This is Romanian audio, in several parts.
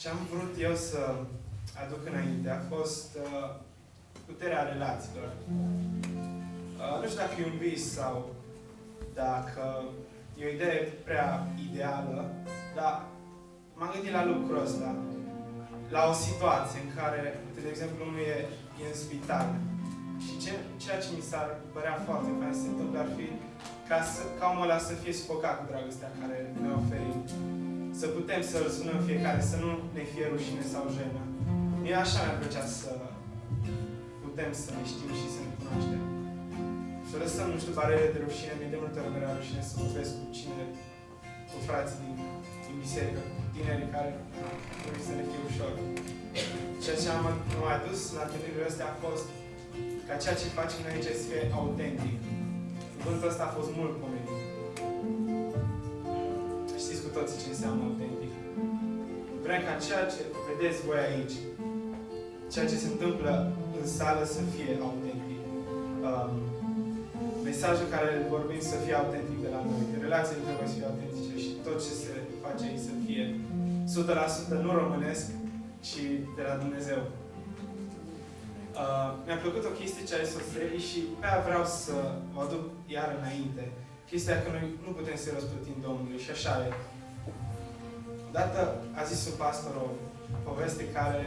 ce am vrut eu să aduc înainte a fost uh, puterea relațiilor. Uh, nu știu dacă e un vis sau dacă e o idee prea ideală, dar m-am gândit la lucrul ăsta. La o situație în care, de exemplu, unul e, e în spital și ce, ceea ce mi s-ar părea foarte fain să se întâmple ar fi ca, să, ca omul ăla să fie sufocat cu dragostea care ne oferim. Să putem să-L sunăm fiecare, să nu ne fie rușine sau jenă. Mie așa mi-ar plăcea să putem să ne știm și să ne cunoaștem. Să lăsăm, nu știu, barele de rușine. Mi-e de multe ori mi rușine să vorbesc cu cine, cu frații din, din biserică, cu tinerii care trebuie să ne fie ușor. Ceea ce am mai adus la întâlnirile astea a fost ca ceea ce facem noi aici să fie autentic. Cuvântul ăsta a fost mult pomenit. Știți cu toții ce înseamnă autentic. Vrem ca ceea ce vedeți voi aici, ceea ce se întâmplă în sală să fie autentic. Um, mesajul care îl vorbim să fie autentic de la noi. Relațiile trebuie să fie autentice și tot ce se face aici să fie 100% nu românesc, ci de la Dumnezeu. Uh, mi-a plăcut o chestie ce a zis și pe aia vreau să o aduc iar înainte. Chestia că noi nu putem să răsplătim Domnului și așa e. Odată a zis un pastor o poveste care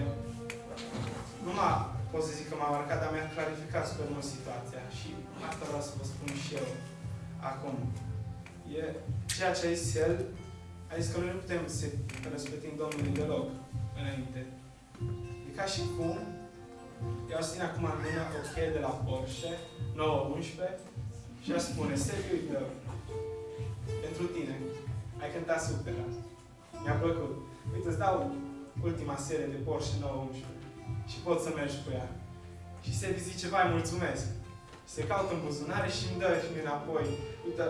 nu m-a, pot să zic că m-a marcat, dar mi-a clarificat super mult situația și asta vreau să vă spun și eu acum. E ceea ce a zis el, a zis că noi nu putem să răsplătim Domnului deloc înainte. E ca și cum eu aș ține acum în mână o cheie de la Porsche 911 și aș spune, Sergiu, uite, pentru tine, ai cântat super Mi-a plăcut. Uite, îți dau ultima serie de Porsche 911 și poți să mergi cu ea. Și se zice, vai, mulțumesc. Și se caută în buzunare și îmi dă și mie înapoi. Uite,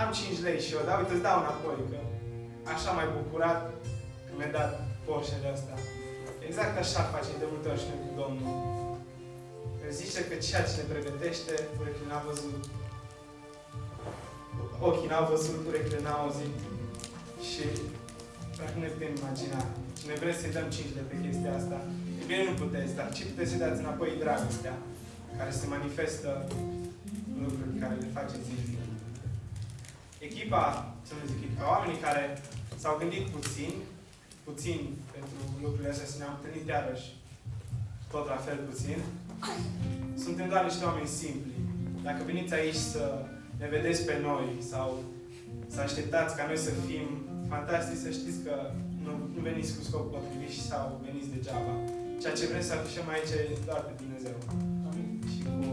am 5 lei și eu, dar uite, îți dau înapoi, că așa mai bucurat că mi-a dat Porsche de asta. Exact așa face de multe ori și noi cu Domnul. El zice că ceea ce ne pregătește, urechile n-au văzut. Ochii n-au văzut, urechile n-au auzit. Și dacă ne putem imagina. Și noi vrem să-i dăm 5 de pe chestia asta. E bine, nu puteți, dar ce puteți să dați înapoi dragostea care se manifestă în lucruri care le faceți zilnic. Echipa, să nu zic echipa, oamenii care s-au gândit puțin, puțin pentru lucrurile astea, să ne-am întâlnit iarăși tot la fel puțin, suntem doar niște oameni simpli. Dacă veniți aici să ne vedeți pe noi sau să așteptați ca noi să fim fantastici, să știți că nu, nu veniți cu scop potrivit și sau veniți degeaba. Ceea ce vrem să afișăm aici e doar pe Dumnezeu. Amin. Și cu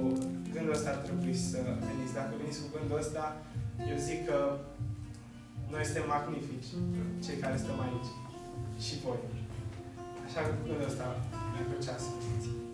gândul ăsta ar trebui să veniți. Dacă veniți cu gândul ăsta, eu zic că noi suntem magnifici, cei care stăm aici. Și voi. Așa că cu gândul ăsta mi-ar plăcea să veniți.